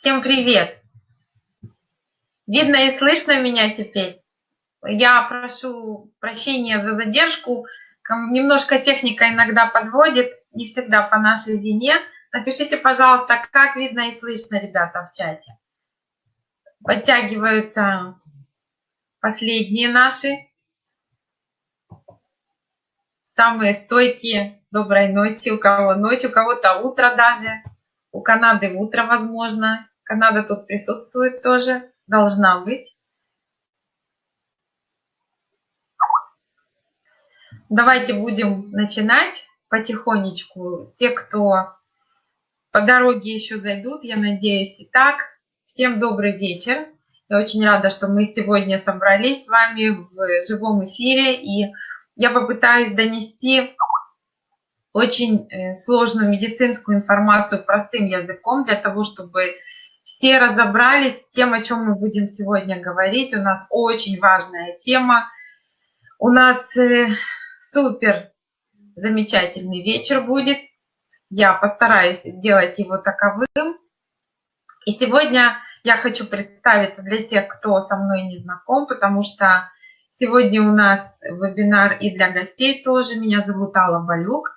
Всем привет! Видно и слышно меня теперь? Я прошу прощения за задержку. Немножко техника иногда подводит, не всегда по нашей вине. Напишите, пожалуйста, как видно и слышно, ребята, в чате. Подтягиваются последние наши, самые стойкие. Доброй ночи, у кого ночь, у кого-то утро даже. У Канады утро, возможно. Канада тут присутствует тоже, должна быть. Давайте будем начинать потихонечку. Те, кто по дороге еще зайдут, я надеюсь. Итак, всем добрый вечер. Я очень рада, что мы сегодня собрались с вами в живом эфире. И я попытаюсь донести очень э, сложную медицинскую информацию простым языком для того, чтобы все разобрались с тем, о чем мы будем сегодня говорить. У нас очень важная тема. У нас э, супер замечательный вечер будет. Я постараюсь сделать его таковым. И сегодня я хочу представиться для тех, кто со мной не знаком, потому что сегодня у нас вебинар и для гостей тоже. Меня зовут Алла Балюк.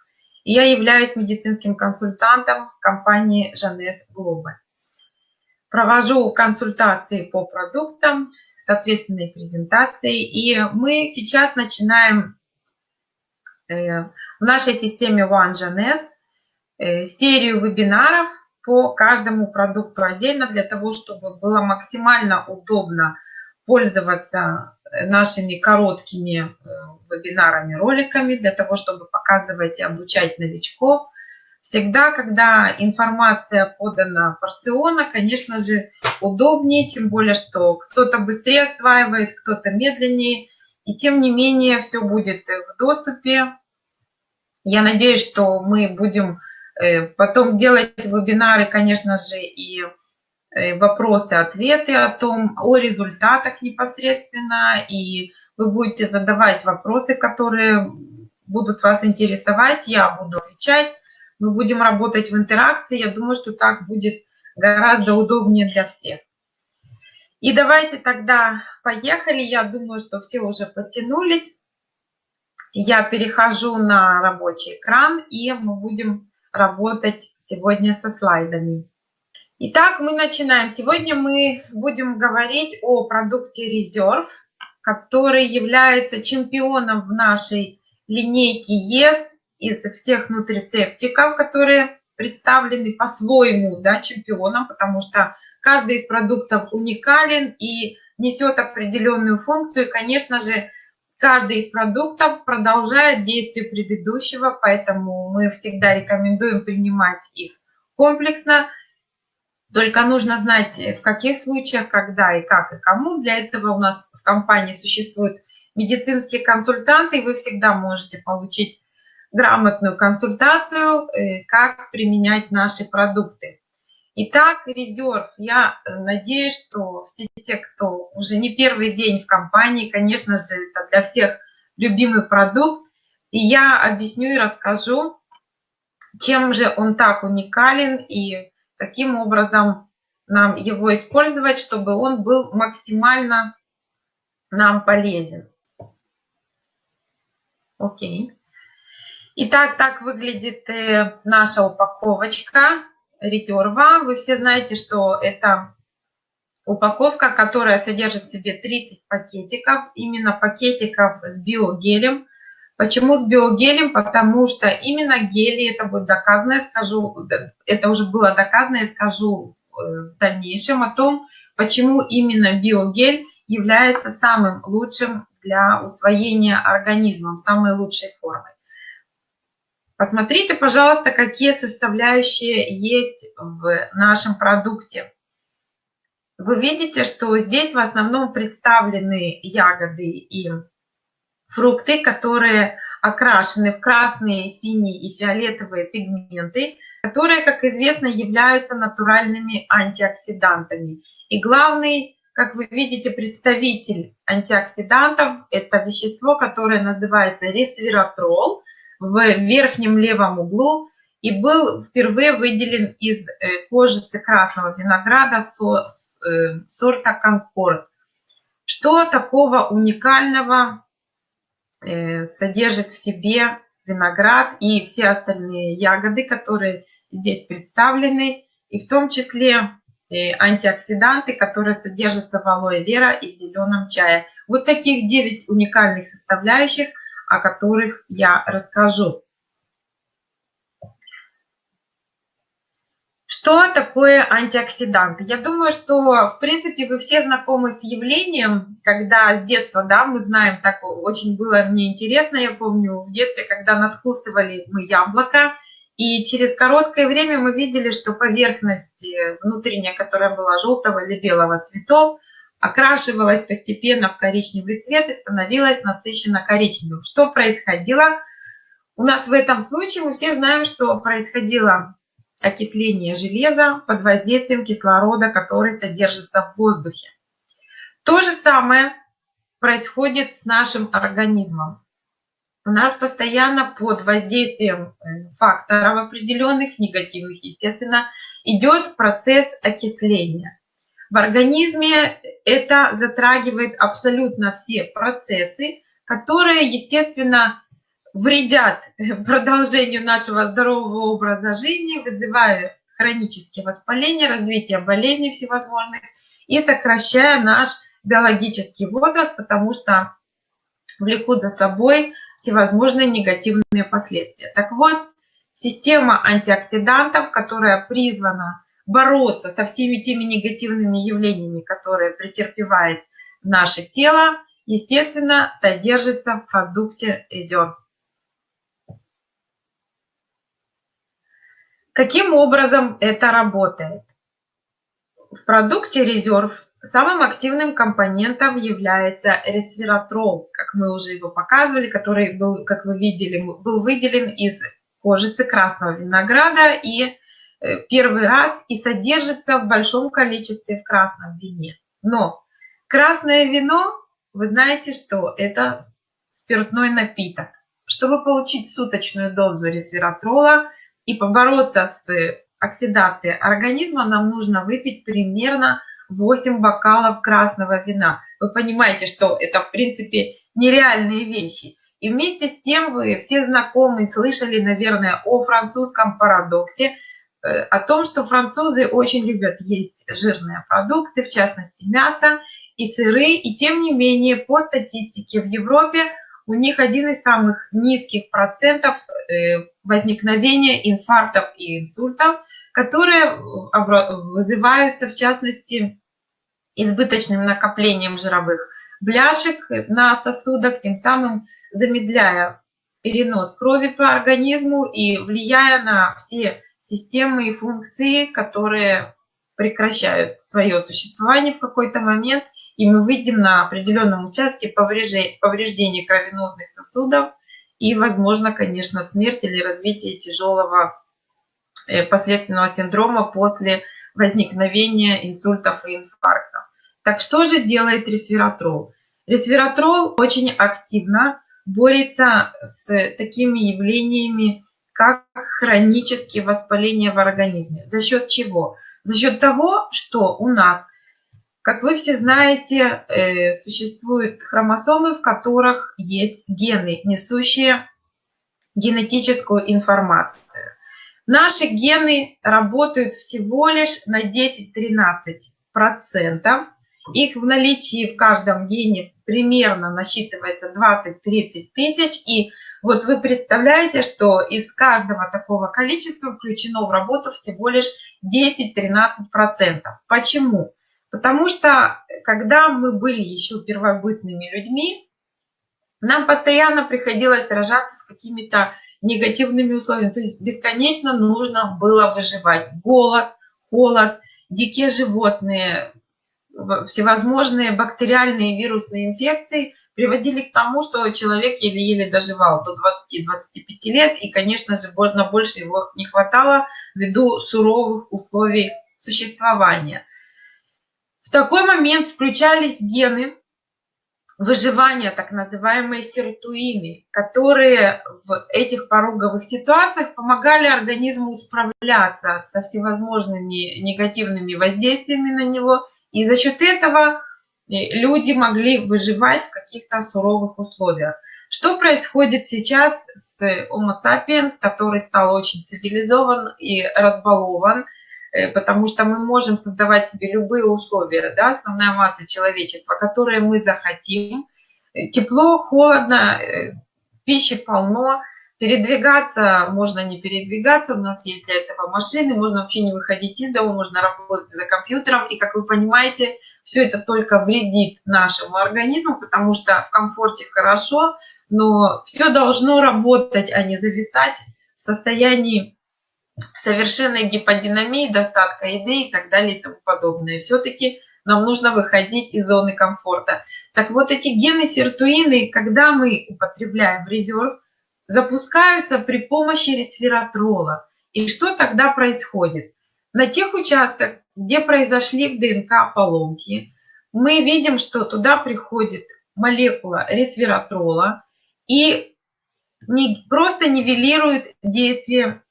И я являюсь медицинским консультантом компании Жанес Глобаль. Провожу консультации по продуктам, соответственные презентации. И мы сейчас начинаем Э, в нашей системе OneGNS э, серию вебинаров по каждому продукту отдельно для того, чтобы было максимально удобно пользоваться э, нашими короткими вебинарами, роликами, для того, чтобы показывать и обучать новичков. Всегда, когда информация подана порционно, конечно же, удобнее, тем более, что кто-то быстрее осваивает, кто-то медленнее. И тем не менее, все будет в доступе я надеюсь, что мы будем э, потом делать вебинары, конечно же, и э, вопросы-ответы о том, о результатах непосредственно, и вы будете задавать вопросы, которые будут вас интересовать, я буду отвечать, мы будем работать в интеракции, я думаю, что так будет гораздо удобнее для всех. И давайте тогда поехали, я думаю, что все уже подтянулись я перехожу на рабочий экран, и мы будем работать сегодня со слайдами. Итак, мы начинаем. Сегодня мы будем говорить о продукте Reserve, который является чемпионом в нашей линейке ЕС из всех нутрицептиков, которые представлены по-своему да, чемпионом, потому что каждый из продуктов уникален и несет определенную функцию. И, конечно же, Каждый из продуктов продолжает действие предыдущего, поэтому мы всегда рекомендуем принимать их комплексно. Только нужно знать, в каких случаях, когда и как и кому. Для этого у нас в компании существуют медицинские консультанты, и вы всегда можете получить грамотную консультацию, э, как применять наши продукты. Итак, резерв. Я э, надеюсь, что все те, кто уже не первый день в компании, конечно же, это для всех любимый продукт. И я объясню и расскажу, чем же он так уникален и каким образом нам его использовать, чтобы он был максимально нам полезен. Окей. Итак, так выглядит э, наша упаковочка резерва. Вы все знаете, что это упаковка, которая содержит в себе 30 пакетиков, именно пакетиков с биогелем. Почему с биогелем? Потому что именно гели, это будет доказано, я скажу, это уже было доказано, я скажу э, в дальнейшем о том, почему именно биогель является самым лучшим для усвоения организмом, самой лучшей формой. Посмотрите, пожалуйста, какие составляющие есть в нашем продукте. Вы видите, что здесь в основном представлены ягоды и фрукты, которые окрашены в красные, синие и фиолетовые пигменты, которые, как известно, являются натуральными антиоксидантами. И главный, как вы видите, представитель антиоксидантов – это вещество, которое называется ресвератрол – в верхнем левом углу. и был впервые выделен из э, кожицы красного винограда э, сорта Конкорд. Что такого уникального э, содержит в себе виноград и все остальные ягоды, которые здесь представлены, и в том числе антиоксиданты, которые содержатся в алоэ вера и в зеленом чае. Вот таких 9 уникальных составляющих, о которых я расскажу. Что такое антиоксиданты? Я думаю, что, в принципе, вы все знакомы с явлением, когда с детства, да, мы знаем, так очень было мне интересно, я помню, в детстве, когда надкусывали мы яблоко, и через короткое время мы видели, что поверхность э, внутренняя, которая была желтого или белого цветов, окрашивалась постепенно в коричневый цвет и становилась насыщенно коричневым. Что происходило? У нас в этом случае мы все знаем, что происходило окисление железа под воздействием кислорода, который содержится в воздухе. То же самое происходит с нашим организмом. У нас постоянно под воздействием э, факторов определенных, негативных, естественно, идет процесс окисления. В организме это затрагивает абсолютно все процессы, которые, естественно, вредят продолжению нашего здорового образа жизни, вызывая хронические воспаления, развитие болезней всевозможных и сокращая наш биологический возраст, потому что влекут за собой всевозможные негативные последствия. Так вот, система антиоксидантов, которая призвана бороться со всеми теми негативными явлениями, которые претерпевает наше тело, естественно, содержится в продукте Резерв. Каким образом это работает? В продукте резерв самым активным компонентом является ресвератрол, как мы уже его показывали, который был, как вы видели, был выделен из кожицы красного винограда и первый раз и содержится в большом количестве в красном вине. Но красное вино, вы знаете, что это спиртной напиток. Чтобы получить суточную дозу ресвератрола, и побороться с оксидацией организма нам нужно выпить примерно 8 бокалов красного вина. Вы понимаете, что это в принципе нереальные вещи. И вместе с тем вы все знакомы, слышали, наверное, о французском парадоксе, э, о том, что французы очень любят есть жирные продукты, в частности мясо и сыры, и тем не менее по статистике в Европе у них один из самых низких процентов э, возникновения инфарктов и инсультов, которые вызываются, в частности, избыточным накоплением жировых бляшек на сосудах, тем самым замедляя перенос крови по организму и влияя на все системы и функции, которые прекращают свое существование в какой-то момент и мы выйдем на определенном участке повреждения кровеносных сосудов и, возможно, конечно, смерть или развитие тяжелого э, последственного синдрома после возникновения инсультов и инфарктов. Так что же делает ресвератрол? Ресвератрол очень активно борется с такими явлениями, как хронические воспаления в организме. За счет чего? За счет того, что у нас как вы все знаете, э, существуют хромосомы, в которых есть гены, несущие генетическую информацию. Наши гены работают всего лишь на 10-13%. Их в наличии в каждом гене примерно насчитывается 20-30 тысяч. И вот вы представляете, что из каждого такого количества включено в работу всего лишь 10-13%. Почему? Потому что, когда мы были еще первобытными людьми, нам постоянно приходилось сражаться с какими-то негативными условиями. То есть бесконечно нужно было выживать. Голод, холод, дикие животные, всевозможные бактериальные и вирусные инфекции приводили к тому, что человек еле-еле доживал до 20-25 лет. И, конечно же, на больше его не хватало ввиду суровых условий существования. В такой момент включались гены, выживания, так называемые сиртуины, которые в этих пороговых ситуациях помогали организму справляться со всевозможными негативными воздействиями на него. И за счет этого э, люди могли выживать в каких-то суровых условиях. Что происходит сейчас с Homo sapiens, который стал очень цивилизован и разбалован, э, потому что мы можем создавать себе любые условия, да, основная масса человечества, которые мы захотим. Тепло, холодно, э, пищи полно, передвигаться можно не передвигаться, у нас есть для этого машины, можно вообще не выходить из дома, можно работать за компьютером, и, как вы понимаете, все это только вредит нашему организму, потому что в комфорте хорошо, но все должно работать, а не зависать в состоянии совершенной гиподинамии, достатка еды и так далее и тому подобное. Все-таки нам нужно выходить из зоны комфорта. Так вот, эти гены сиртуины, когда мы употребляем в резерв, запускаются при помощи ресвератрола. И что тогда происходит? На тех участках, где произошли в ДНК поломки, мы видим, что туда приходит молекула ресвератрола, и не, просто нивелирует действие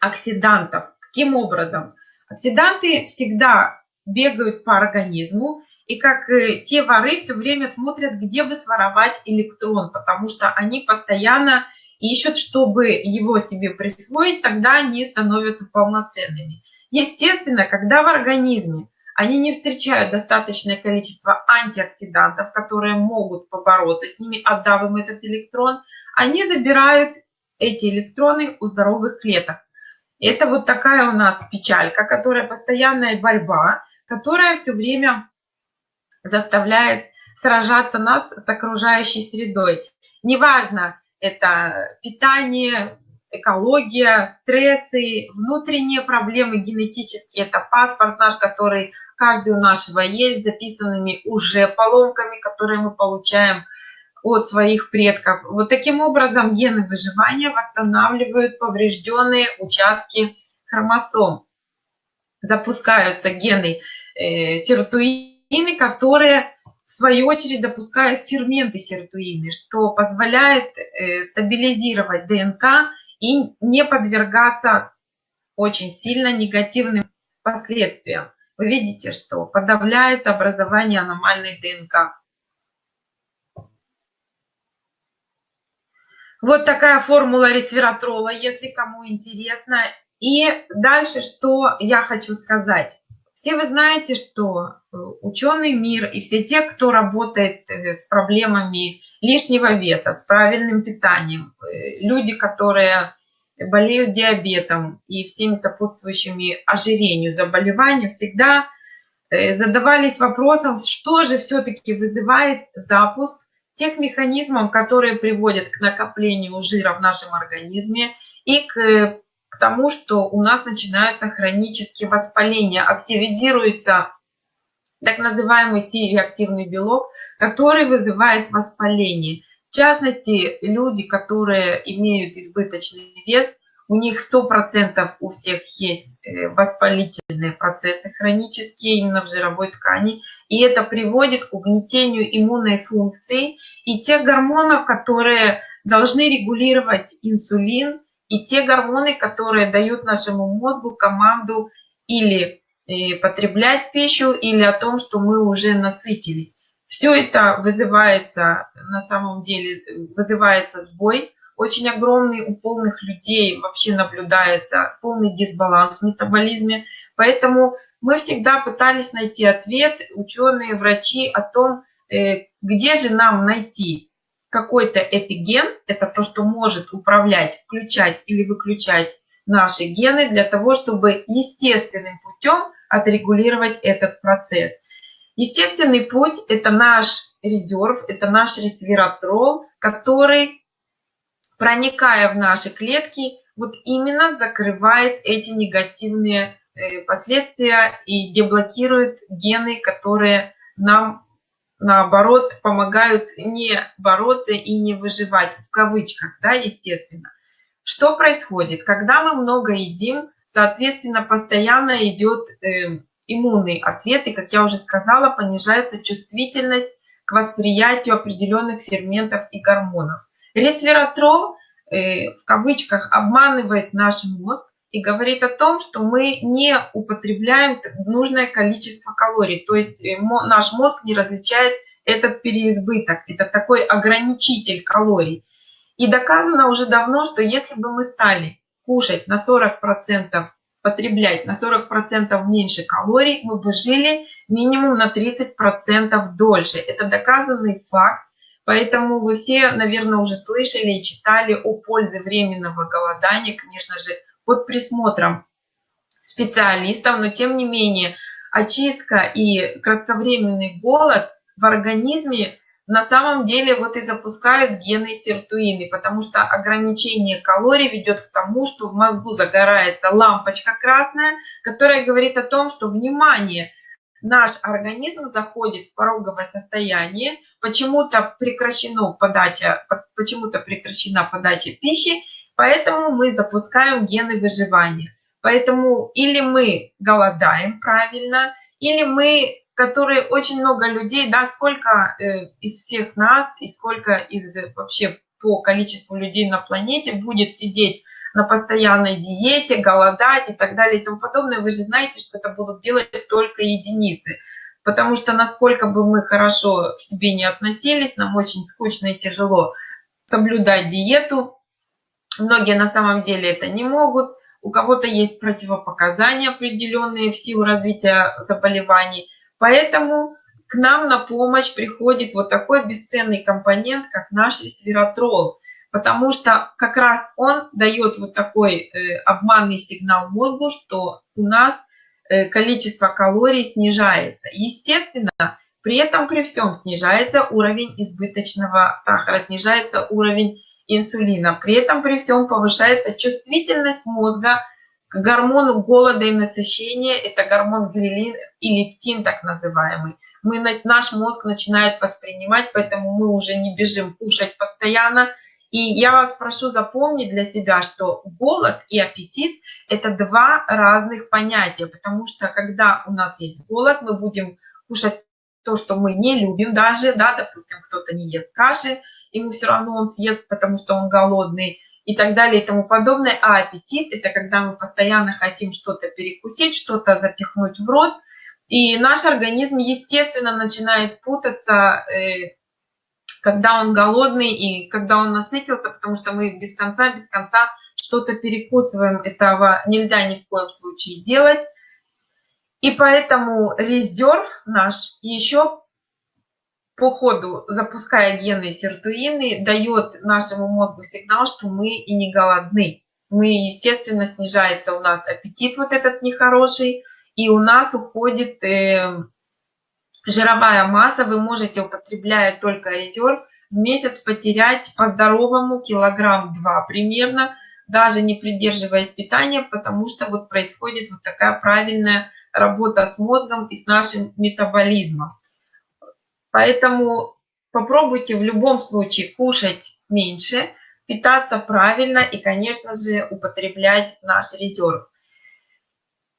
оксидантов. Каким образом? Оксиданты всегда бегают по организму, и как э, те воры все время смотрят, где бы своровать электрон, потому что они постоянно ищут, чтобы его себе присвоить, тогда они становятся полноценными. Естественно, когда в организме они не встречают достаточное количество антиоксидантов, которые могут побороться с ними, отдав им этот электрон, они забирают эти электроны у здоровых клеток. Это вот такая у нас печалька, которая постоянная борьба, которая все время заставляет сражаться нас с окружающей средой. Неважно, это питание, экология, стрессы, внутренние проблемы генетические, это паспорт наш, который каждый у нашего есть, записанными уже поломками, которые мы получаем от своих предков. Вот таким образом гены выживания восстанавливают поврежденные участки хромосом. Запускаются гены э, сиротуины, которые в свою очередь запускают ферменты сиротуины, что позволяет э, стабилизировать ДНК и не подвергаться очень сильно негативным последствиям. Вы видите, что подавляется образование аномальной ДНК. Вот такая формула ресвератрола, если кому интересно. И дальше, что я хочу сказать. Все вы знаете, что э, ученый мир и все те, кто работает э, с проблемами лишнего веса, с правильным питанием, э, люди, которые болеют диабетом и всеми сопутствующими ожирению заболеваниями, всегда задавались вопросом, что же все-таки вызывает запуск тех механизмов, которые приводят к накоплению жира в нашем организме и к, к тому, что у нас начинаются хронические воспаления, активизируется так называемый C-реактивный белок, который вызывает воспаление. В частности, люди, которые имеют избыточный вес, у них 100% у всех есть э, воспалительные процессы хронические именно в жировой ткани, и это приводит к угнетению иммунной функции и тех гормонов, которые должны регулировать инсулин, и те гормоны, которые дают нашему мозгу команду или э, потреблять пищу, или о том, что мы уже насытились. Все это вызывается, на самом деле, вызывается сбой очень огромный у полных людей вообще наблюдается полный дисбаланс в метаболизме. Поэтому мы всегда пытались найти ответ, ученые, врачи, о том, э, где же нам найти какой-то эпиген, это то, что может управлять, включать или выключать наши гены для того, чтобы естественным путем отрегулировать этот процесс. Естественный путь – это наш резерв, это наш ресвератрол, который проникая в наши клетки, вот именно закрывает эти негативные э, последствия и деблокирует гены, которые нам, наоборот, помогают не бороться и не выживать, в кавычках, да, естественно. Что происходит? Когда мы много едим, соответственно, постоянно идет э, иммунный ответ, и, как я уже сказала, понижается чувствительность к восприятию определенных ферментов и гормонов. Ресвератрол э, в кавычках обманывает наш мозг и говорит о том, что мы не употребляем нужное количество калорий. То есть э, наш мозг не различает этот переизбыток. Это такой ограничитель калорий. И доказано уже давно, что если бы мы стали кушать на 40%, потреблять на 40% меньше калорий, мы бы жили минимум на 30% дольше. Это доказанный факт. Поэтому вы все, наверное, уже слышали и читали о пользе временного голодания, конечно же, под присмотром специалистов, но тем не менее очистка и кратковременный голод в организме на самом деле вот и запускают гены сиртуины, потому что ограничение калорий ведет к тому, что в мозгу загорается лампочка красная, которая говорит о том, что внимание, наш организм заходит в пороговое состояние, почему-то прекращена подача, почему-то прекращена подача пищи, поэтому мы запускаем гены выживания. Поэтому или мы голодаем правильно, или мы которые очень много людей, да, сколько э, из всех нас и сколько из вообще по количеству людей на планете будет сидеть на постоянной диете, голодать и так далее и тому подобное, вы же знаете, что это будут делать только единицы. Потому что насколько бы мы хорошо к себе не относились, нам очень скучно и тяжело соблюдать диету. Многие на самом деле это не могут. У кого-то есть противопоказания определенные в силу развития заболеваний. Поэтому к нам на помощь приходит вот такой бесценный компонент, как наш свиротрол. Потому что как раз он дает вот такой э, обманный сигнал мозгу, что у нас э, количество калорий снижается. Естественно, при этом при всем снижается уровень избыточного сахара, снижается уровень инсулина. При этом при всем повышается чувствительность мозга к гормону голода и насыщения, это гормон грилин и лептин так называемый. Мы, наш мозг начинает воспринимать, поэтому мы уже не бежим кушать постоянно. И я вас прошу запомнить для себя, что голод и аппетит – это два разных понятия, потому что когда у нас есть голод, мы будем кушать то, что мы не любим даже, да, допустим, кто-то не ест каши, ему все равно он съест, потому что он голодный – и так далее и тому подобное. А аппетит – это когда мы постоянно хотим что-то перекусить, что-то запихнуть в рот. И наш организм, естественно, начинает путаться, э, когда он голодный и когда он насытился, потому что мы без конца, без конца что-то перекусываем. Этого нельзя ни в коем случае делать. И поэтому резерв наш еще по ходу, запуская гены сиртуины, дает нашему мозгу сигнал, что мы и не голодны. Мы, естественно, снижается у нас аппетит вот этот нехороший, и у нас уходит э, жировая масса. Вы можете, употребляя только резерв, в месяц потерять по-здоровому килограмм два примерно, даже не придерживаясь питания, потому что вот происходит вот такая правильная работа с мозгом и с нашим метаболизмом. Поэтому попробуйте в любом случае кушать меньше, питаться правильно и, конечно же, употреблять наш резерв.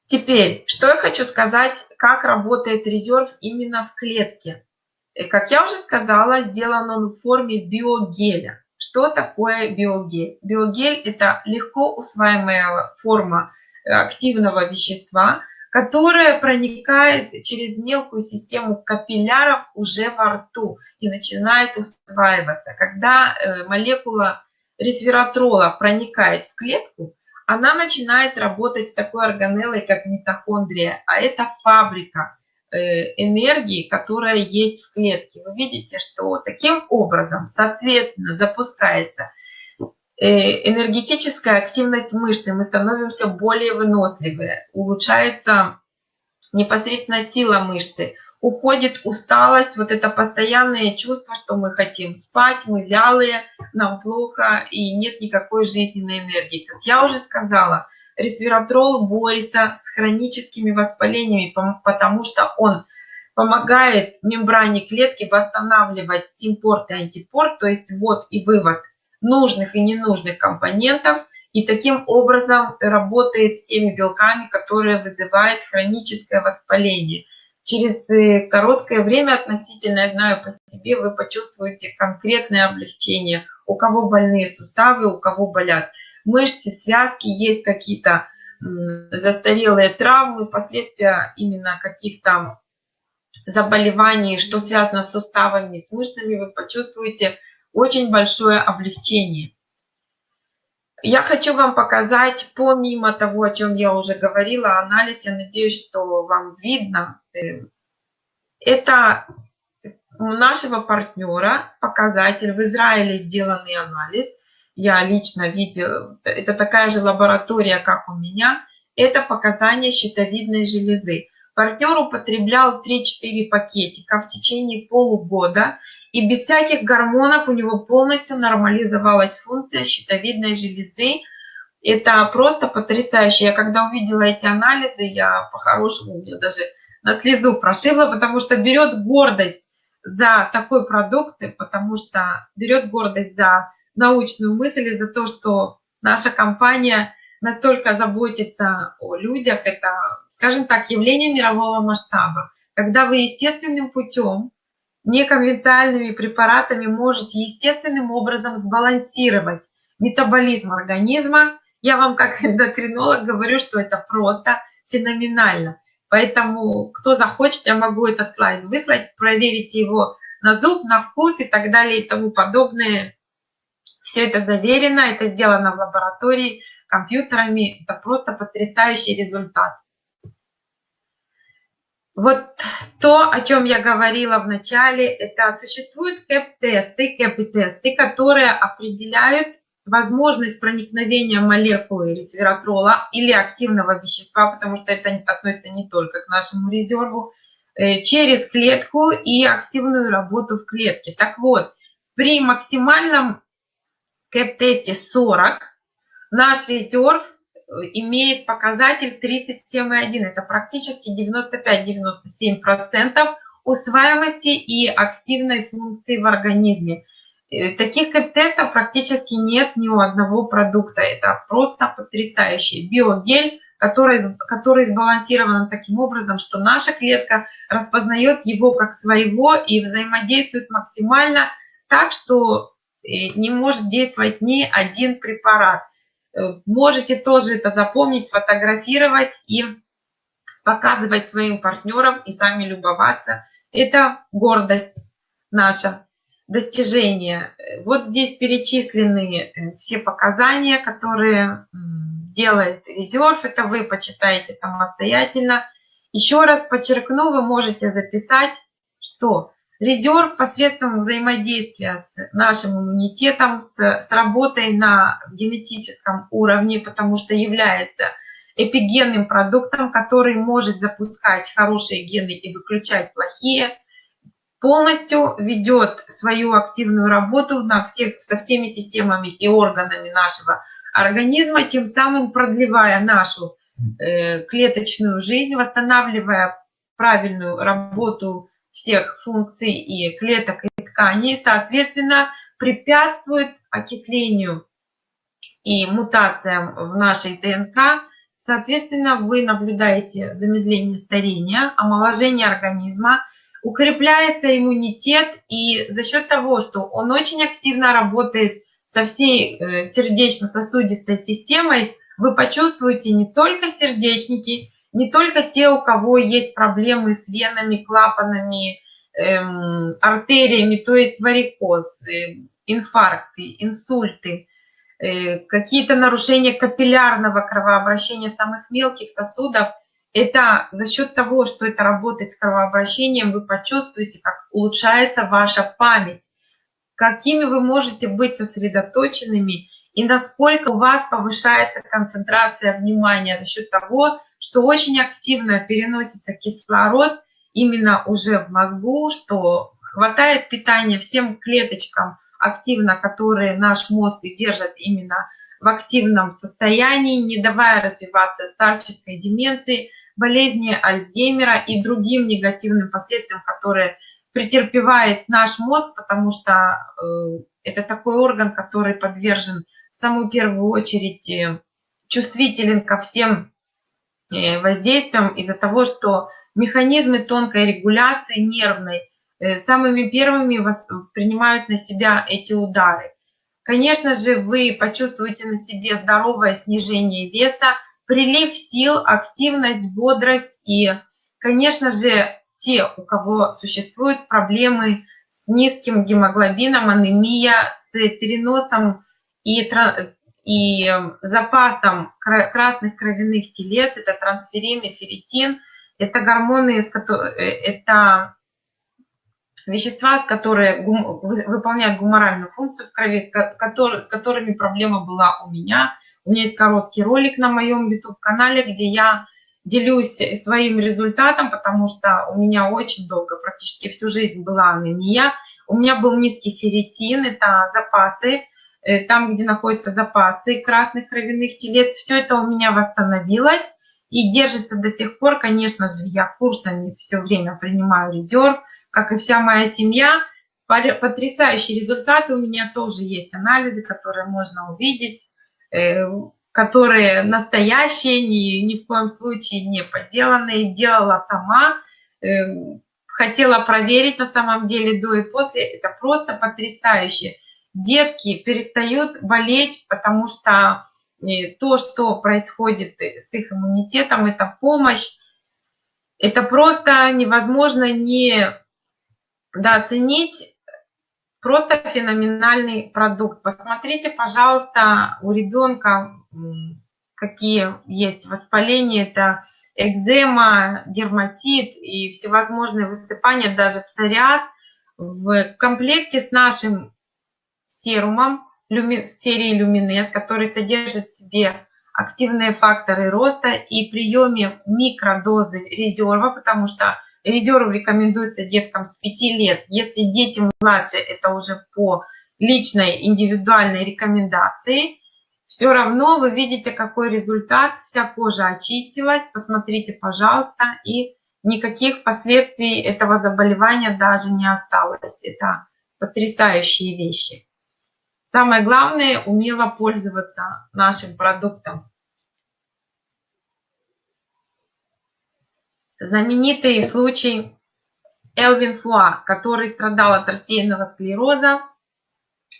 Теперь, что я хочу сказать, как работает резерв именно в клетке. Э, как я уже сказала, сделан он в форме биогеля. Что такое биогель? Биогель – это легко усваиваемая форма э, активного вещества – которая проникает через мелкую систему капилляров уже во рту и начинает усваиваться. Когда э, молекула ресвератрола проникает в клетку, она начинает работать с такой органеллой, как митохондрия, а это фабрика э, энергии, которая есть в клетке. Вы видите, что таким образом, соответственно, запускается энергетическая активность мышцы, мы становимся более выносливые, улучшается непосредственно сила мышцы, уходит усталость, вот это постоянное чувство, что мы хотим спать, мы вялые, нам плохо и нет никакой жизненной энергии. Как я уже сказала, ресвератрол борется с хроническими воспалениями, потому что он помогает мембране клетки восстанавливать симпорт и антипорт, то есть ввод и вывод нужных и ненужных компонентов и таким образом работает с теми белками, которые вызывают хроническое воспаление. через э, короткое время относительно, я знаю по себе, вы почувствуете конкретное облегчение. У кого больные суставы, у кого болят мышцы, связки, есть какие-то застарелые травмы, последствия именно каких-то заболеваний, что связано с суставами, с мышцами, вы почувствуете очень большое облегчение. Я хочу вам показать, помимо того, о чем я уже говорила, анализ, я надеюсь, что вам видно. Э, это нашего партнера показатель, в Израиле сделанный анализ. Я лично видела, это такая же лаборатория, как у меня. Это показания щитовидной железы. Партнер употреблял 3-4 пакетика в течение полугода. И без всяких гормонов у него полностью нормализовалась функция щитовидной железы. Это просто потрясающе. Я когда увидела эти анализы, я по-хорошему, мне даже на слезу прошибла, потому что берет гордость за такой продукт, потому что берет гордость за научную мысль и за то, что наша компания настолько заботится о людях. Это, скажем так, явление мирового масштаба. Когда вы естественным путем неконвенциальными препаратами можете естественным образом сбалансировать метаболизм организма. Я вам как эндокринолог говорю, что это просто феноменально. Поэтому, кто захочет, я могу этот слайд выслать, проверите его на зуб, на вкус и так далее и тому подобное. Все это заверено, это сделано в лаборатории компьютерами. Это просто потрясающий результат. Вот то, о чем я говорила в начале, это существуют КЭП-тесты, КЭП-тесты, которые определяют возможность проникновения молекулы ресвератрола или активного вещества, потому что это относится не только к нашему резерву, э, через клетку и активную работу в клетке. Так вот, при максимальном КЭП-тесте 40 наш резерв имеет показатель 37,1. Это практически 95-97% усваиваемости и активной функции в организме. Э, таких тестов практически нет ни у одного продукта. Это просто потрясающий биогель, который, который сбалансирован таким образом, что наша клетка распознает его как своего и взаимодействует максимально так, что э, не может действовать ни один препарат. Можете тоже это запомнить, сфотографировать и показывать своим партнерам и сами любоваться. Это гордость наша, достижение. Вот здесь перечислены э, все показания, которые делает резерв. Это вы почитаете самостоятельно. Еще раз подчеркну, вы можете записать, что Резерв посредством взаимодействия с нашим иммунитетом, с, с работой на генетическом уровне, потому что является эпигенным продуктом, который может запускать хорошие гены и выключать плохие, полностью ведет свою активную работу на всех, со всеми системами и органами нашего организма, тем самым продлевая нашу э, клеточную жизнь, восстанавливая правильную работу всех функций и клеток и тканей, соответственно, препятствует окислению и мутациям в нашей ДНК. Соответственно, вы наблюдаете замедление старения, омоложение организма, укрепляется иммунитет, и за счет того, что он очень активно работает со всей э, сердечно-сосудистой системой, вы почувствуете не только сердечники, не только те, у кого есть проблемы с венами, клапанами, эм, артериями, то есть варикоз, э, инфаркты, инсульты, э, какие-то нарушения капиллярного кровообращения самых мелких сосудов, это за счет того, что это работает с кровообращением, вы почувствуете, как улучшается ваша память, какими вы можете быть сосредоточенными и насколько у вас повышается концентрация внимания за счет того, что очень активно переносится кислород именно уже в мозгу, что хватает питания всем клеточкам активно, которые наш мозг держит именно в активном состоянии, не давая развиваться старческой деменции, болезни Альцгеймера и другим негативным последствиям, которые претерпевает наш мозг, потому что э, это такой орган, который подвержен самую первую очередь э, чувствителен ко всем Э, воздействием из-за того, что механизмы тонкой регуляции нервной э, самыми первыми принимают на себя эти удары. Конечно же, вы почувствуете на себе здоровое снижение веса, прилив сил, активность, бодрость и, конечно же, те, у кого существуют проблемы с низким гемоглобином, анемия, с переносом и, и запасом красных кровяных телец, это трансферин и ферритин, это гормоны, э, это вещества, с которые гум, выполняют гуморальную функцию в крови, который, с которыми проблема была у меня. У меня есть короткий ролик на моем YouTube-канале, где я делюсь своим результатом, потому что у меня очень долго, практически всю жизнь была анемия. У меня был низкий ферритин, это запасы, э, там, где находятся запасы красных кровяных телец. Все это у меня восстановилось и держится до сих пор. Конечно же, я курсами все время принимаю резерв, как и вся моя семья. Потрясающие результаты у меня тоже есть, анализы, которые можно увидеть, э, которые настоящие, ни, ни в коем случае не подделанные, делала сама, э, хотела проверить на самом деле до и после. Это просто потрясающе. Детки перестают болеть, потому что э, то, что происходит с их иммунитетом, это помощь. Это просто невозможно не да, оценить просто феноменальный продукт. Посмотрите, пожалуйста, у ребенка какие есть воспаления. Это экзема, дерматит и всевозможные высыпания, даже псориаз. В комплекте с нашим серумом серии Люминес, который содержит в себе активные факторы роста и приеме микродозы резерва, потому что Резерв рекомендуется деткам с 5 лет. Если дети младше, это уже по личной индивидуальной рекомендации. Все равно вы видите, какой результат. Вся кожа очистилась. Посмотрите, пожалуйста. И никаких последствий этого заболевания даже не осталось. Это потрясающие вещи. Самое главное, умело пользоваться нашим продуктом. знаменитый случай Элвин Фуа, который страдал от рассеянного склероза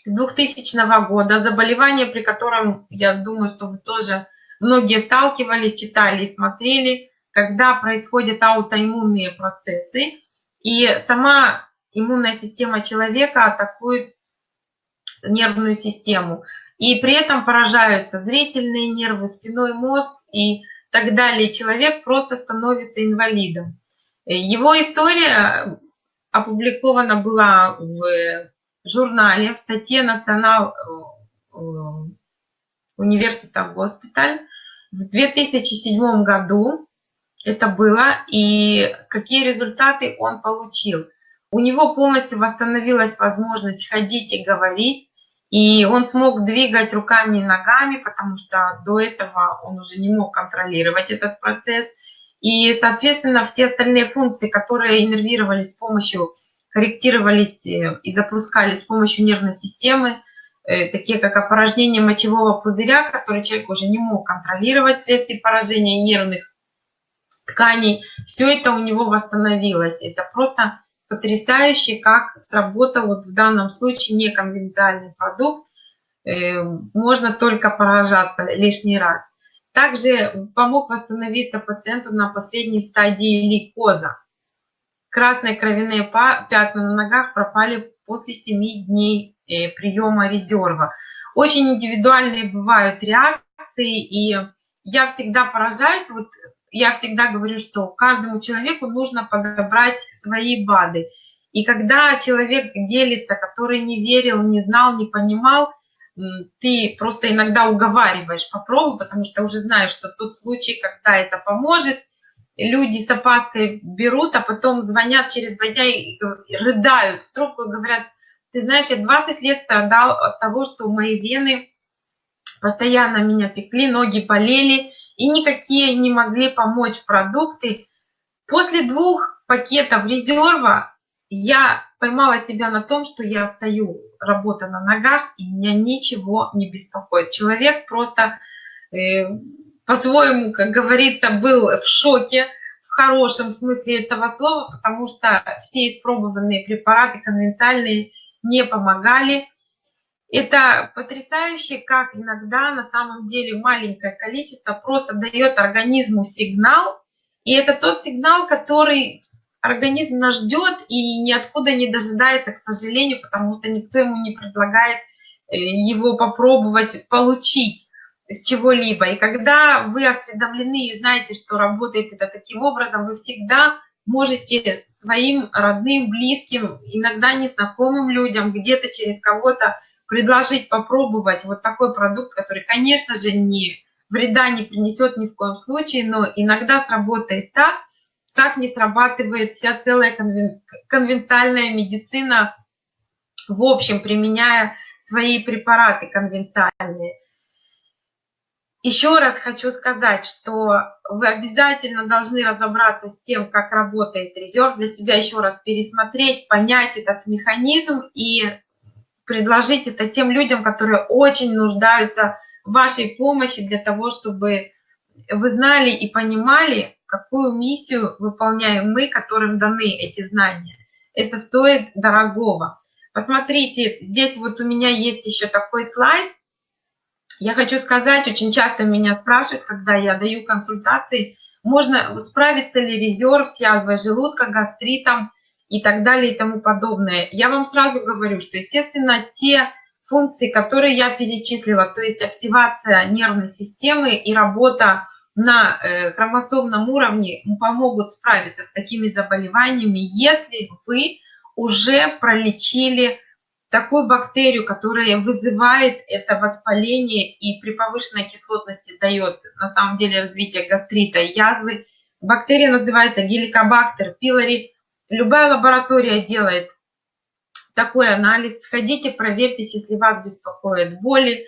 с 2000 года, заболевание, при котором, я думаю, что вы тоже многие сталкивались, читали и смотрели, когда происходят аутоиммунные процессы, и сама иммунная система человека атакует нервную систему. И при этом поражаются зрительные нервы, спиной мозг и так далее, человек просто становится инвалидом. Его история опубликована была в журнале, в статье «Национал э, университет госпиталь» в 2007 году это было, и какие результаты он получил. У него полностью восстановилась возможность ходить и говорить, и он смог двигать руками и ногами, потому что до этого он уже не мог контролировать этот процесс. И, соответственно, все остальные функции, которые иннервировались с помощью, корректировались э, и запускались с помощью нервной системы, э, такие как опорожнение мочевого пузыря, который человек уже не мог контролировать вследствие поражения нервных тканей, все это у него восстановилось. Это просто потрясающе, как сработал вот в данном случае неконвенциальный продукт. Э, можно только поражаться лишний раз. Также помог восстановиться пациенту на последней стадии лейкоза. Красные кровяные пятна на ногах пропали после 7 дней э, приема резерва. Очень индивидуальные бывают реакции, и я всегда поражаюсь, вот я всегда говорю, что каждому человеку нужно подобрать свои БАДы. И когда человек делится, который не верил, не знал, не понимал, ты просто иногда уговариваешь, попробуй, потому что уже знаешь, что тот случай, когда это поможет, люди с опаской берут, а потом звонят через два дня и рыдают в трубку и говорят, ты знаешь, я 20 лет страдал от того, что мои вены постоянно меня пекли, ноги болели, и никакие не могли помочь продукты. После двух пакетов резерва я поймала себя на том, что я стою, работа на ногах, и меня ничего не беспокоит. Человек просто э, по-своему, как говорится, был в шоке, в хорошем смысле этого слова, потому что все испробованные препараты конвенциальные не помогали. Это потрясающе, как иногда на самом деле маленькое количество просто дает организму сигнал, и это тот сигнал, который организм нас ждет и ниоткуда не дожидается, к сожалению, потому что никто ему не предлагает э, его попробовать получить с чего-либо. И когда вы осведомлены и знаете, что работает это таким образом, вы всегда можете своим родным, близким, иногда незнакомым людям, где-то через кого-то предложить попробовать вот такой продукт, который, конечно же, не вреда не принесет ни в коем случае, но иногда сработает так, как не срабатывает вся целая конвен... конвенциальная медицина, в общем, применяя свои препараты конвенциальные. Еще раз хочу сказать, что вы обязательно должны разобраться с тем, как работает резерв, для себя еще раз пересмотреть, понять этот механизм и предложить это тем людям, которые очень нуждаются в вашей помощи для того, чтобы вы знали и понимали, какую миссию выполняем мы, которым даны эти знания. Это стоит дорогого. Посмотрите, здесь вот у меня есть еще такой слайд. Я хочу сказать, очень часто меня спрашивают, когда я даю консультации, можно справиться ли резерв с язвой желудка, гастритом и так далее и тому подобное. Я вам сразу говорю, что, естественно, те функции, которые я перечислила, то есть активация нервной системы и работа на э, хромосомном уровне, помогут справиться с такими заболеваниями, если вы уже пролечили такую бактерию, которая вызывает это воспаление и при повышенной кислотности дает на самом деле развитие гастрита и язвы. Бактерия называется геликобактер пилори. Любая лаборатория делает такой анализ. Сходите, проверьтесь, если вас беспокоит боли,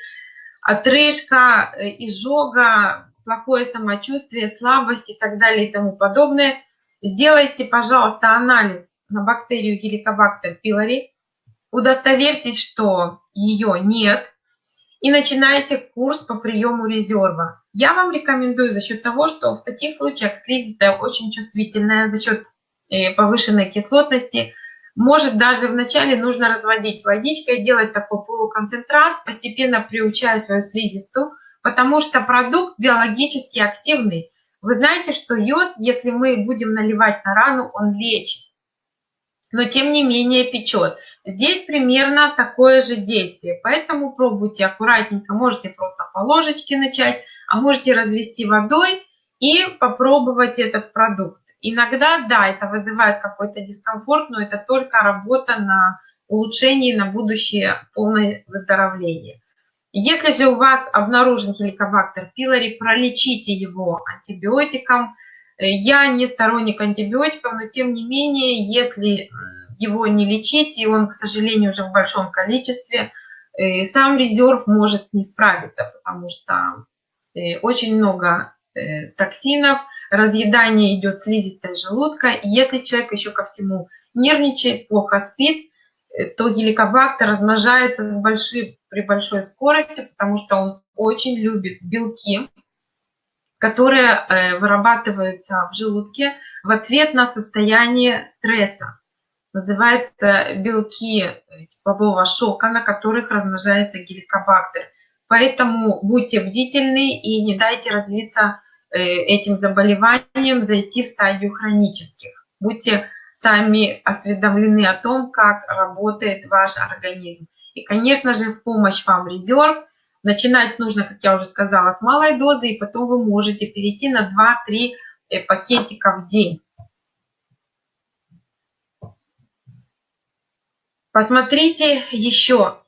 отрыжка, э, изжога, плохое самочувствие, слабость и так далее и тому подобное. Сделайте, пожалуйста, анализ на бактерию Helicobacter pylori удостоверьтесь, что ее нет, и начинайте курс по приему резерва. Я вам рекомендую за счет того, что в таких случаях слизистая очень чувствительная за счет повышенной кислотности. Может даже вначале нужно разводить водичкой, делать такой полуконцентрат, постепенно приучая свою слизистую, потому что продукт биологически активный. Вы знаете, что йод, если мы будем наливать на рану, он лечит но тем не менее печет. Здесь примерно такое же действие, поэтому пробуйте аккуратненько, можете просто по ложечке начать, а можете развести водой и попробовать этот продукт. Иногда, да, это вызывает какой-то дискомфорт, но это только работа на улучшение, на будущее полное выздоровление. Если же у вас обнаружен хеликобактер пилори, пролечите его антибиотиком – я не сторонник антибиотиков, но тем не менее, если его не лечить, и он, к сожалению, уже в большом количестве, э, сам резерв может не справиться, потому что э, очень много э, токсинов, разъедание идет слизистой желудка. И если человек еще ко всему нервничает, плохо спит, то геликобактер размножается с большой, при большой скорости, потому что он очень любит белки, которые э, вырабатываются в желудке в ответ на состояние стресса. Называется белки э, теплового шока, на которых размножается геликобактер. Поэтому будьте бдительны и не дайте развиться э, этим заболеванием, зайти в стадию хронических. Будьте сами осведомлены о том, как работает ваш организм. И, конечно же, в помощь вам резерв – Начинать нужно, как я уже сказала, с малой дозы, и потом вы можете перейти на 2-3 э, пакетика в день. Посмотрите еще.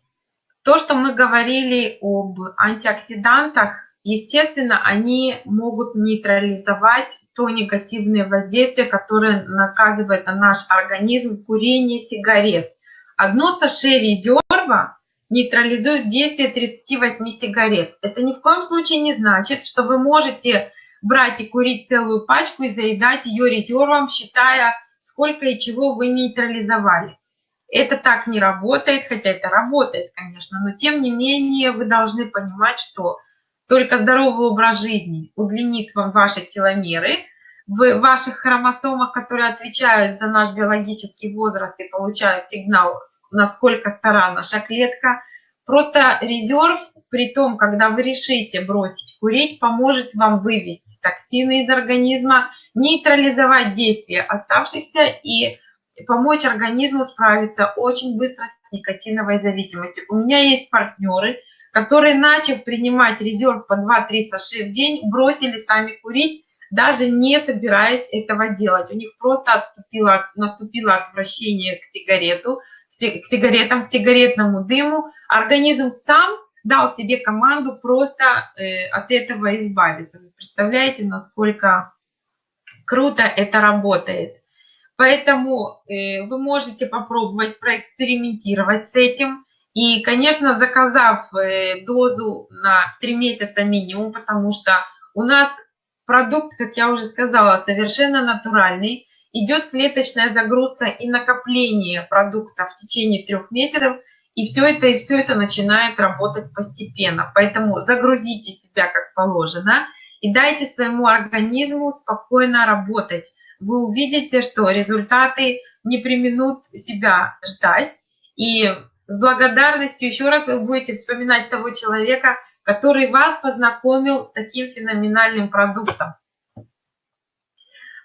То, что мы говорили об антиоксидантах, естественно, они могут нейтрализовать то негативное воздействие, которое наказывает на наш организм курение сигарет. Одно саше резерва нейтрализует действие 38 сигарет. Это ни в коем случае не значит, что вы можете брать и курить целую пачку и заедать ее резервом, считая, сколько и чего вы нейтрализовали. Это так не работает, хотя это работает, конечно, но тем не менее вы должны понимать, что только здоровый образ жизни удлинит вам ваши теломеры, в ваших хромосомах, которые отвечают за наш биологический возраст и получают сигнал, насколько стара наша клетка. Просто резерв, при том, когда вы решите бросить курить, поможет вам вывести токсины из организма, нейтрализовать действие оставшихся и помочь организму справиться очень быстро с никотиновой зависимостью. У меня есть партнеры, которые, начав принимать резерв по 2-3 саши в день, бросили сами курить, даже не собираясь этого делать. У них просто отступило, наступило отвращение к сигарету, к сигаретам, к сигаретному дыму. Организм сам дал себе команду просто э, от этого избавиться. Вы представляете, насколько круто это работает. Поэтому э, вы можете попробовать проэкспериментировать с этим. И, конечно, заказав э, дозу на 3 месяца минимум, потому что у нас продукт, как я уже сказала, совершенно натуральный. Идет клеточная загрузка и накопление продукта в течение трех месяцев. И все это, и все это начинает работать постепенно. Поэтому загрузите себя как положено и дайте своему организму спокойно работать. Вы увидите, что результаты не применут себя ждать. И с благодарностью еще раз вы будете вспоминать того человека, который вас познакомил с таким феноменальным продуктом.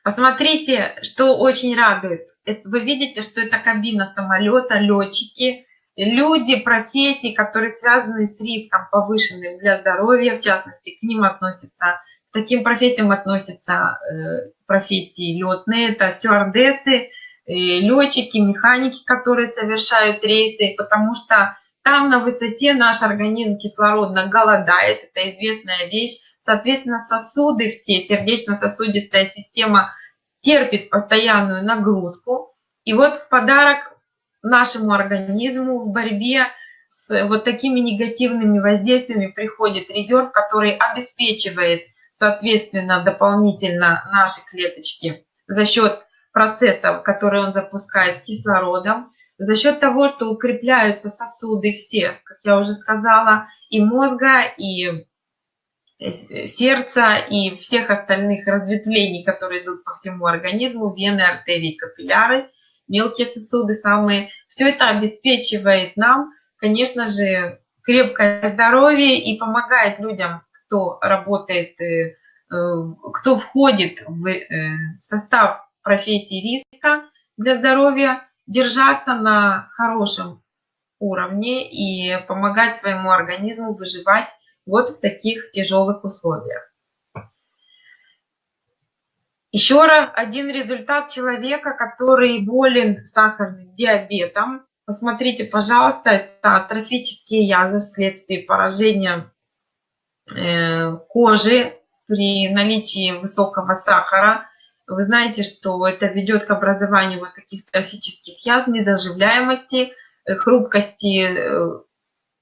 Посмотрите, что очень радует. Вы видите, что это кабина самолета, летчики, люди, профессии, которые связаны с риском повышенным для здоровья, в частности, к ним относятся, к таким профессиям относятся э, профессии летные, это стюардессы, э, летчики, механики, которые совершают рейсы, потому что там на высоте наш организм кислородно голодает, это известная вещь. Соответственно, сосуды все, сердечно-сосудистая система терпит постоянную нагрузку. И вот в подарок нашему организму в борьбе с вот такими негативными воздействиями приходит резерв, который обеспечивает, соответственно, дополнительно наши клеточки за счет процессов, которые он запускает кислородом, за счет того, что укрепляются сосуды все, как я уже сказала, и мозга, и э, сердца, и всех остальных разветвлений, которые идут по всему организму, вены, артерии, капилляры, мелкие сосуды самые. Все это обеспечивает нам, конечно же, крепкое здоровье и помогает людям, кто работает, э, э, кто входит в состав профессии риска для здоровья, держаться на хорошем уровне и помогать своему организму выживать вот в таких тяжелых условиях. Еще раз один результат человека, который болен сахарным диабетом. Посмотрите, пожалуйста, это атрофические язвы вследствие поражения э, кожи при наличии высокого сахара вы знаете, что это ведет к образованию вот таких трофических язв, незаживляемости, э, хрупкости э,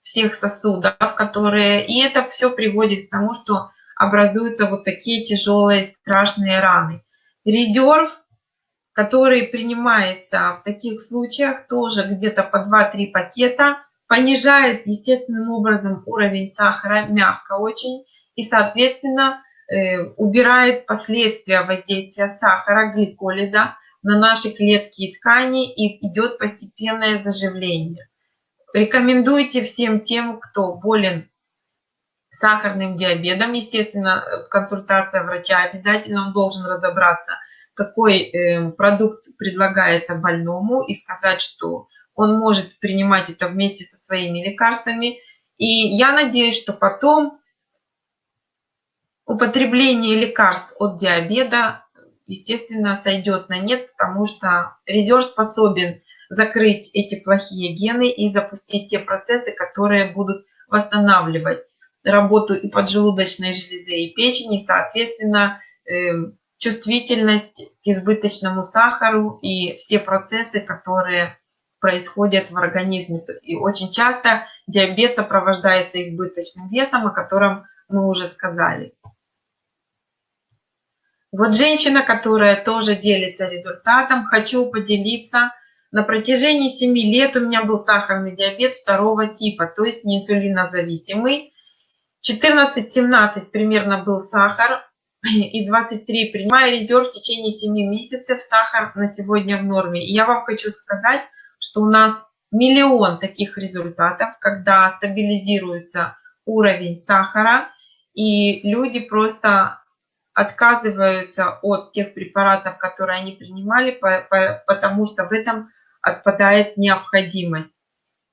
всех сосудов, которые... И это все приводит к тому, что образуются вот такие тяжелые страшные раны. Резерв, который принимается в таких случаях, тоже где-то по 2-3 пакета, понижает естественным образом уровень сахара, мягко очень, и, соответственно, убирает последствия воздействия сахара, гликолиза на наши клетки и ткани и идет постепенное заживление. Рекомендуйте всем тем, кто болен сахарным диабетом, естественно, консультация врача, обязательно он должен разобраться, какой э, продукт предлагается больному и сказать, что он может принимать это вместе со своими лекарствами. И я надеюсь, что потом употребление лекарств от диабета, естественно, сойдет на нет, потому что резерв способен закрыть эти плохие гены и запустить те процессы, которые будут восстанавливать работу и поджелудочной железы, и печени, соответственно, эм, чувствительность к избыточному сахару и все процессы, которые происходят в организме. И очень часто диабет сопровождается избыточным весом, о котором мы уже сказали. Вот женщина, которая тоже делится результатом, хочу поделиться. На протяжении 7 лет у меня был сахарный диабет второго типа, то есть не инсулинозависимый. 14-17 примерно был сахар. и 23. Принимая резерв в течение 7 месяцев, сахар на сегодня в норме. И я вам хочу сказать, что у нас миллион таких результатов, когда стабилизируется уровень сахара, и люди просто отказываются от тех препаратов, которые они принимали, потому что в этом отпадает необходимость.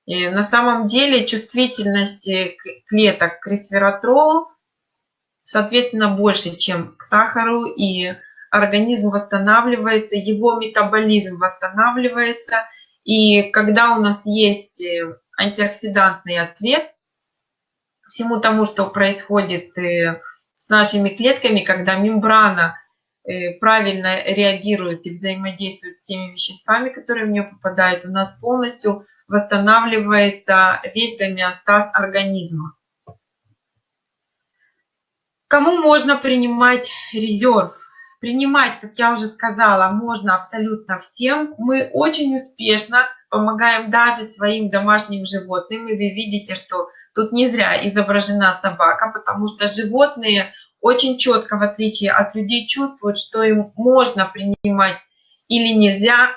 И на самом деле чувствительность клеток к ресвератролу соответственно, больше, чем к сахару, и организм восстанавливается, его метаболизм восстанавливается. И когда у нас есть э, антиоксидантный ответ всему тому, что происходит э, с нашими клетками, когда мембрана э, правильно реагирует и взаимодействует с теми веществами, которые в нее попадают, у нас полностью восстанавливается весь гомеостаз организма. Кому можно принимать резерв? Принимать, как я уже сказала, можно абсолютно всем. Мы очень успешно помогаем даже своим домашним животным. И вы видите, что тут не зря изображена собака, потому что животные очень четко, в отличие от людей, чувствуют, что им можно принимать или нельзя.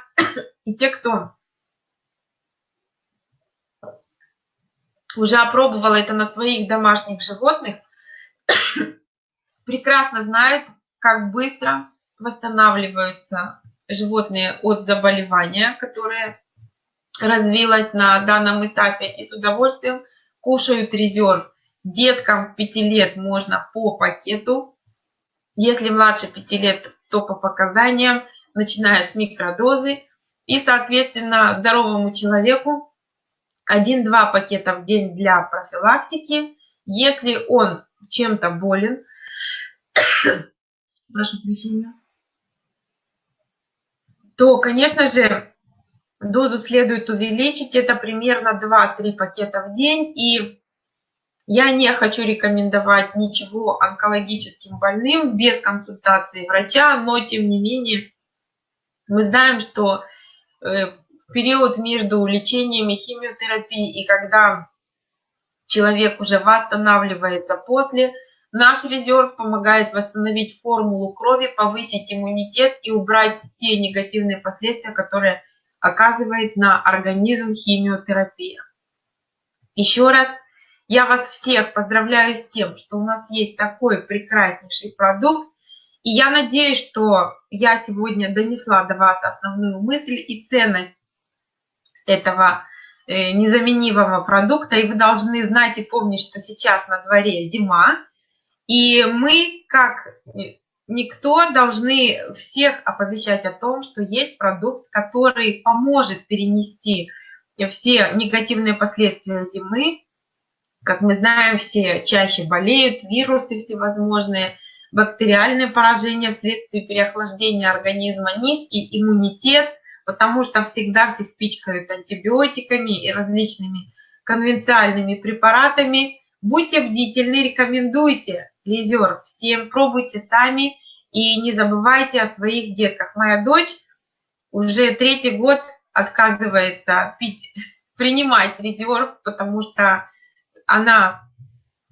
И те, кто уже опробовал это на своих домашних животных, прекрасно знают, как быстро восстанавливаются животные от заболевания, которое развилось на данном этапе, и с удовольствием кушают резерв. Деткам с 5 лет можно по пакету, если младше 5 лет, то по показаниям, начиная с микродозы. И, соответственно, здоровому человеку 1-2 пакета в день для профилактики. Если он чем-то болен, прошу прощения, то, конечно же, дозу следует увеличить. Это примерно 2-3 пакета в день. И я не хочу рекомендовать ничего онкологическим больным без консультации врача, но тем не менее мы знаем, что э, в период между лечением и химиотерапией и когда человек уже восстанавливается после Наш резерв помогает восстановить формулу крови, повысить иммунитет и убрать те негативные последствия, которые оказывает на организм химиотерапия. Еще раз я вас всех поздравляю с тем, что у нас есть такой прекраснейший продукт. И я надеюсь, что я сегодня донесла до вас основную мысль и ценность этого э, незаменимого продукта. И вы должны знать и помнить, что сейчас на дворе зима, и мы, как никто, должны всех оповещать о том, что есть продукт, который поможет перенести все негативные последствия зимы. Как мы знаем, все чаще болеют, вирусы всевозможные, бактериальное поражение вследствие переохлаждения организма, низкий иммунитет, потому что всегда всех пичкают антибиотиками и различными конвенциальными препаратами. Будьте бдительны, рекомендуйте резерв. Всем пробуйте сами и не забывайте о своих детках. Моя дочь уже третий год отказывается пить, принимать резерв, потому что она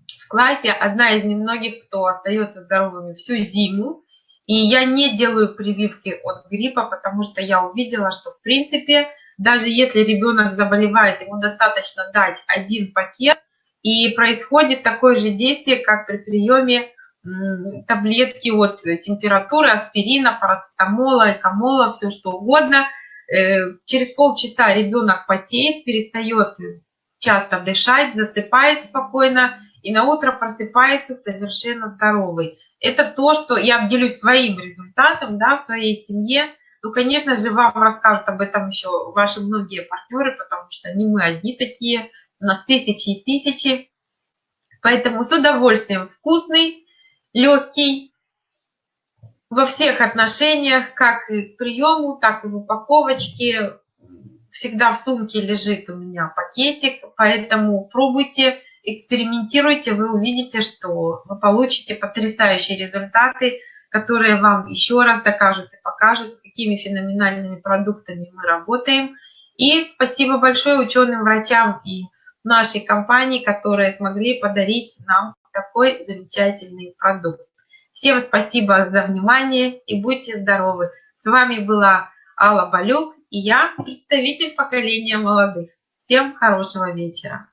в классе одна из немногих, кто остается здоровыми всю зиму. И я не делаю прививки от гриппа, потому что я увидела, что в принципе, даже если ребенок заболевает, ему достаточно дать один пакет – и происходит такое же действие, как при приеме таблетки от температуры, аспирина, парацетамола, экомола, все что угодно. Э, через полчаса ребенок потеет, перестает часто дышать, засыпает спокойно и на утро просыпается совершенно здоровый. Это то, что я делюсь своим результатом да, в своей семье. Ну, конечно же, вам расскажут об этом еще ваши многие партнеры, потому что не мы одни такие – у нас тысячи и тысячи. Поэтому с удовольствием вкусный, легкий, во всех отношениях, как и к приему, так и в упаковочке. Всегда в сумке лежит у меня пакетик, поэтому пробуйте, экспериментируйте, вы увидите, что вы получите потрясающие результаты, которые вам еще раз докажут и покажут, с какими феноменальными продуктами мы работаем. И спасибо большое ученым врачам и нашей компании, которые смогли подарить нам такой замечательный продукт. Всем спасибо за внимание и будьте здоровы. С вами была Алла Балюк и я, представитель поколения молодых. Всем хорошего вечера.